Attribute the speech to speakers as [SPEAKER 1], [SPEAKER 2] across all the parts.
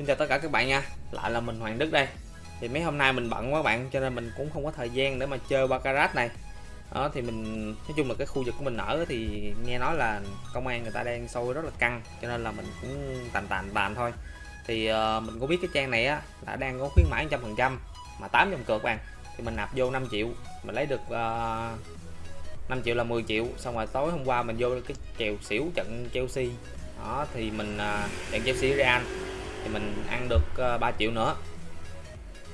[SPEAKER 1] Xin chào tất cả các bạn nha. Lại là mình Hoàng Đức đây. Thì mấy hôm nay mình bận quá bạn Cho nên mình cũng không có thời gian để mà chơi Baccarat này. Đó thì mình nói chung là cái khu vực của mình ở thì nghe nói là công an người ta đang sôi rất là căng cho nên là mình cũng tàn tàn tàn thôi. Thì uh, mình cũng biết cái trang này á đã đang có khuyến mãi trăm phần trăm mà 8 dòng cược bạn thì mình nạp vô 5 triệu mình lấy được ờ, uh, 5 triệu là 10 triệu xong rồi tối hôm qua mình vô cái kèo xỉu trận Chelsea. Đó thì mình uh, trận Chelsea Real thì mình ăn được ờ, 3 triệu nữa.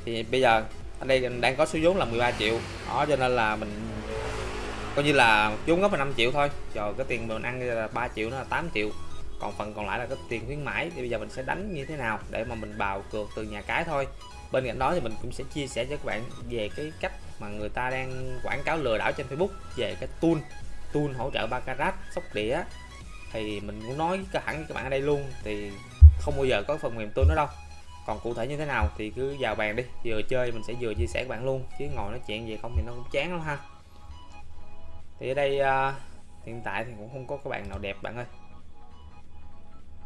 [SPEAKER 1] Thì bây giờ ở đây đang có số vốn là 13 triệu. Đó, cho nên là mình coi như là vốn góp là 5 triệu thôi. Rồi cái tiền mình ăn là 3 triệu nó là 8 triệu. Còn phần còn lại là cái tiền khuyến mãi. Thì bây giờ mình sẽ đánh như thế nào để mà mình bào cược từ nhà cái thôi. Bên cạnh đó thì mình cũng sẽ chia sẻ cho các bạn về cái cách mà người ta đang quảng cáo lừa đảo trên Facebook về cái tool tool hỗ trợ baccarat sóc đĩa. Thì mình muốn nói cái hẳn với các bạn ở đây luôn. Thì không bao giờ có phần mềm tôi đó đâu. Còn cụ thể như thế nào thì cứ vào bàn đi vừa chơi mình sẽ vừa chia sẻ các bạn luôn chứ ngồi nói chuyện gì không thì nó cũng chán lắm ha. Thì ở đây uh, hiện tại thì cũng không có các bạn nào đẹp bạn ơi.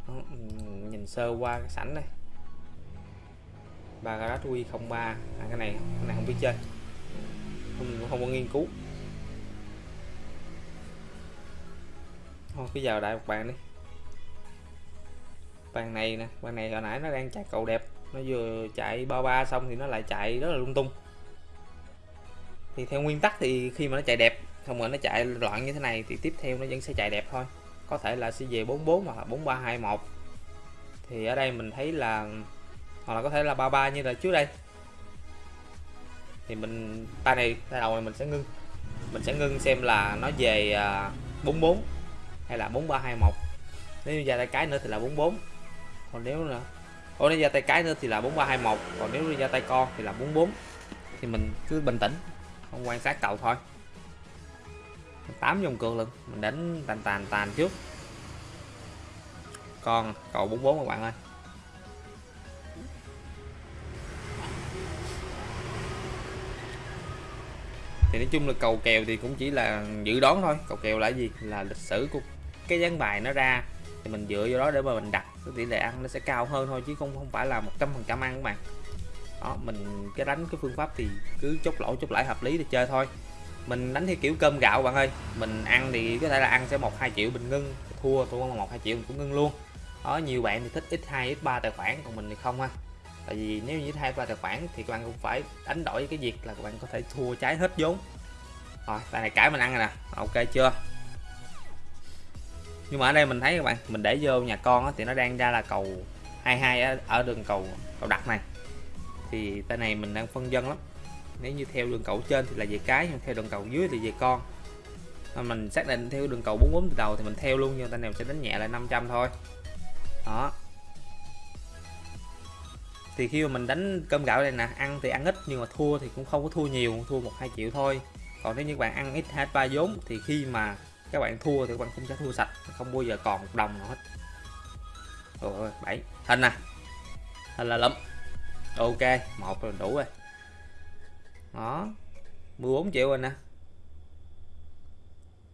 [SPEAKER 1] Đó, nhìn sơ qua cái sảnh đây. Bagarat Wi 03 à, cái này cái này không biết chơi. Không, không có nghiên cứu. Thôi cứ vào đại một bàn đi bàn này nè, bàn này hồi nãy nó đang chạy cầu đẹp. Nó vừa chạy ba ba xong thì nó lại chạy rất là lung tung. Thì theo nguyên tắc thì khi mà nó chạy đẹp không rồi nó chạy loạn như thế này thì tiếp theo nó vẫn sẽ chạy đẹp thôi. Có thể là sẽ về 44 hoặc là 4321 thì ở đây mình thấy là, hoặc là có thể là 33 như là trước đây. Thì mình, tay này, tay đầu này mình sẽ ngưng. Mình sẽ ngưng xem là nó về à, 44 hay là 4321 nếu như ra tay cái nữa thì là 44 còn nếu là ô nếu ra tay cái nữa thì là 4321 còn nếu ra tay con thì là 44 thì mình cứ bình tĩnh, không quan sát cậu thôi. 8 dòng cược luôn mình đánh tàn tàn tàn trước. Con cầu 44 các bạn ơi. Thì nói chung là cầu kèo thì cũng chỉ là dự đoán thôi. Cầu kèo là gì? Là lịch sử của cái dáng bài nó ra. Thì mình dựa vô đó để mà mình đặt cái tỷ lệ ăn nó sẽ cao hơn thôi chứ không không phải là 100% ăn các bạn. Đó, mình cái đánh cái phương pháp thì cứ chốt lỗ, chốt lãi hợp lý để chơi thôi. Mình đánh theo kiểu cơm gạo bạn ơi. Mình ăn thì có thể là ăn sẽ một, hai triệu mình ngưng, thua thua một, hai triệu mình cũng ngưng luôn. Đó, nhiều bạn thì thích x 2 x 3 tài khoản, còn mình thì không ha. Tại vì nếu như hai, ba tài khoản thì các bạn cũng phải đánh đổi cái việc là các bạn có thể thua trái hết vốn. Rồi tại này cái mình ăn rồi nè. Ok chưa? Nhưng mà ở đây mình thấy các bạn, mình để vô nhà con thì nó đang ra là cầu 22 ở đường cầu cầu đặt này. Thì tay này mình đang phân dân lắm. Nếu như theo đường cầu trên thì là về cái, nhưng theo đường cầu dưới thì về con. Mà mình xác định theo đường cầu 44 từ đầu thì mình theo luôn, nhưng tay này sẽ đánh nhẹ lại 500 thôi. Đó. Thì khi mà mình đánh cơm gạo này nè, ăn thì ăn ít, nhưng mà thua thì cũng không có thua nhiều, thua một hai triệu thôi. Còn nếu như bạn ăn ít hết ba vốn, thì khi mà các bạn thua thì các bạn cũng sẽ thua sạch không bao giờ còn một đồng nào hết. Rồi bảy. Hình nè. Hình là lắm. Ok một là đủ rồi. Đó. 14 triệu rồi nè.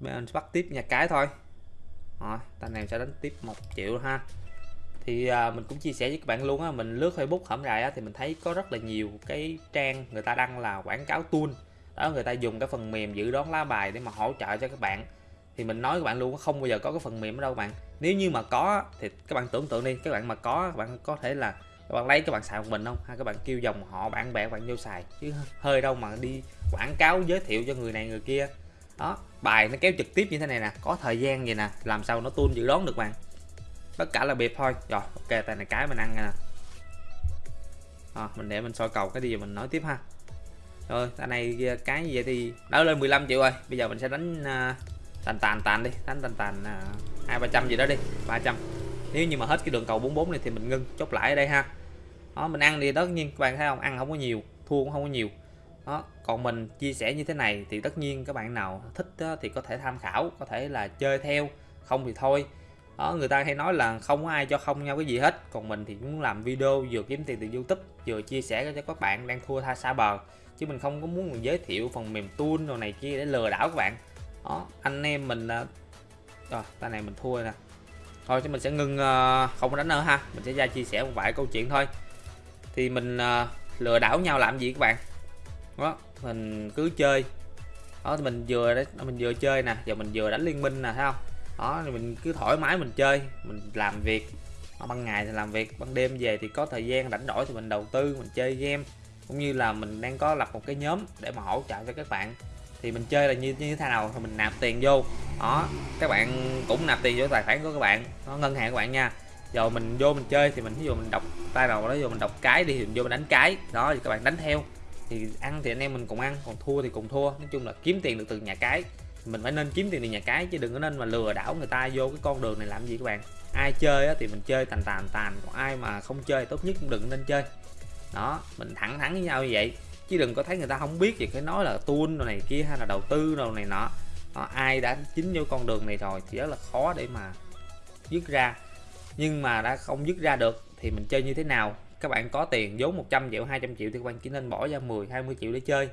[SPEAKER 1] Mình bắt tiếp nhà cái thôi. Rồi tay này sẽ đánh tiếp một triệu ha. Thì à, mình cũng chia sẻ với các bạn luôn á mình lướt Facebook hổm rày á thì mình thấy có rất là nhiều cái trang người ta đăng là quảng cáo tool. Đó người ta dùng cái phần mềm dự đoán lá bài để mà hỗ trợ cho các bạn thì mình nói các bạn luôn không bao giờ có cái phần mềm ở đâu bạn. Nếu như mà có thì các bạn tưởng tượng đi các bạn mà có các bạn có thể là các bạn lấy các bạn xài một mình không? Hay các bạn kêu dòng họ bạn bè các bạn vô xài? Chứ hơi đâu mà đi quảng cáo giới thiệu cho người này người kia. Đó bài nó kéo trực tiếp như thế này nè có thời gian vậy nè làm sao nó tuôn dự đoán được bạn? Tất cả là biệt thôi. Rồi ok tay này cái mình ăn nè. À, mình để mình soi cầu cái gì mình nói tiếp ha. Rồi tay này cái gì vậy thì đã lên 15 triệu rồi. Bây giờ mình sẽ đánh uh, tàn tàn tàn đi. Đánh tàn tàn à, hai ba trăm gì đó đi. 300 nếu như mà hết cái đường cầu 44 này thì mình ngưng chốt lại ở đây ha. Đó mình ăn thì tất nhiên các bạn thấy không? Ăn không có nhiều thua cũng không có nhiều. Đó còn mình chia sẻ như thế này thì tất nhiên các bạn nào thích đó, thì có thể tham khảo có thể là chơi theo. Không thì thôi. Đó người ta hay nói là không có ai cho không nhau cái gì hết. Còn mình thì muốn làm video vừa kiếm tiền từ youtube vừa chia sẻ cho các bạn đang thua tha xa bờ. Chứ mình không có muốn giới thiệu phần mềm tool đồ này kia để lừa đảo các bạn đó anh em mình rồi tay này mình thua nè. Thôi chứ mình sẽ ngưng ờ, không đánh nữa ha. Mình sẽ ra chia sẻ một vài câu chuyện thôi. Thì mình ờ, lừa đảo nhau làm gì các bạn? Đó mình cứ chơi. Đó thì mình vừa đấy à, mình vừa chơi nè. Giờ mình vừa đánh liên minh nè thấy không? Đó thì mình cứ thoải mái mình chơi. Mình làm việc. Đó, ban ngày thì làm việc ban đêm về thì có thời gian rảnh rỗi thì mình đầu tư mình chơi game. Cũng như là mình đang có lập một cái nhóm để mà hỗ trợ cho các bạn thì mình chơi là như như thế nào thì mình nạp tiền vô. Đó, các bạn cũng nạp tiền vô tài khoản của các bạn nó ngân hàng các bạn nha. Giờ mình vô mình chơi thì mình ví dụ mình đọc tay đầu đó, vô mình đọc cái đi thì mình vô mình đánh cái. Đó, thì các bạn đánh theo. Thì ăn thì anh em mình cùng ăn, còn thua thì cùng thua. Nói chung là kiếm tiền được từ nhà cái. Mình phải nên kiếm tiền từ nhà cái chứ đừng có nên mà lừa đảo người ta vô cái con đường này làm gì các bạn. Ai chơi thì mình chơi tàn tàn tàn, còn ai mà không chơi tốt nhất cũng đừng nên chơi. Đó, mình thẳng thắn với nhau như vậy chứ đừng có thấy người ta không biết gì cái nói là tuôn này kia hay là đầu tư đồ này nọ. À, ai đã chính vô con đường này rồi thì rất là khó để mà dứt ra. Nhưng mà đã không dứt ra được thì mình chơi như thế nào? Các bạn có tiền vốn 100 triệu 200 triệu thì các bạn chỉ nên bỏ ra 10 20 triệu để chơi.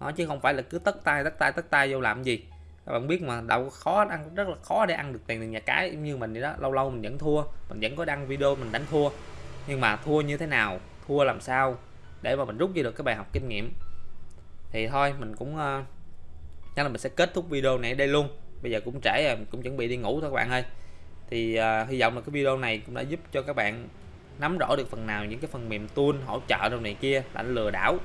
[SPEAKER 1] Nó chứ không phải là cứ tất tay tất tay tất tay vô làm gì. Các bạn biết mà đâu khó ăn rất là khó để ăn được tiền từ nhà cái như mình vậy đó. Lâu lâu mình vẫn thua mình vẫn có đăng video mình đánh thua. Nhưng mà thua như thế nào? Thua làm sao? Để mà mình rút ra được cái bài học kinh nghiệm. Thì thôi mình cũng uh, chắc là mình sẽ kết thúc video này ở đây luôn. Bây giờ cũng trễ rồi mình cũng chuẩn bị đi ngủ thôi các bạn ơi. Thì uh, hy vọng là cái video này cũng đã giúp cho các bạn nắm rõ được phần nào những cái phần mềm tool hỗ trợ đâu này kia lãnh lừa đảo.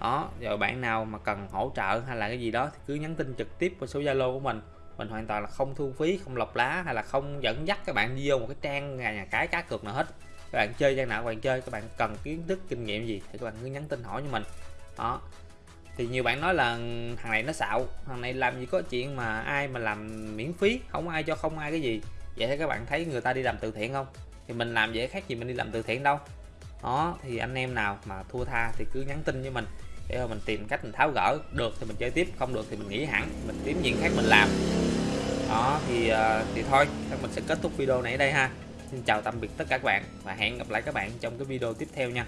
[SPEAKER 1] Đó rồi bạn nào mà cần hỗ trợ hay là cái gì đó thì cứ nhắn tin trực tiếp qua số zalo của mình. Mình hoàn toàn là không thu phí không lọc lá hay là không dẫn dắt các bạn đi vô một cái trang nhà, nhà cái cá cược nào hết các bạn chơi gian nào các bạn chơi, các bạn cần kiến thức, kinh nghiệm gì thì các bạn cứ nhắn tin hỏi cho mình. Đó. Thì nhiều bạn nói là thằng này nó xạo, thằng này làm gì có chuyện mà ai mà làm miễn phí, không ai cho không ai cái gì. Vậy thì các bạn thấy người ta đi làm từ thiện không? Thì mình làm dễ khác gì mình đi làm từ thiện đâu. Đó, thì anh em nào mà thua tha thì cứ nhắn tin với mình để mà mình tìm cách mình tháo gỡ. Được thì mình chơi tiếp, không được thì mình nghỉ hẳn, mình kiếm chuyện khác mình làm. Đó, thì ờ, thì thôi mình sẽ kết thúc video này ở đây ha xin chào tạm biệt tất cả các bạn và hẹn gặp lại các bạn trong cái video tiếp theo nha.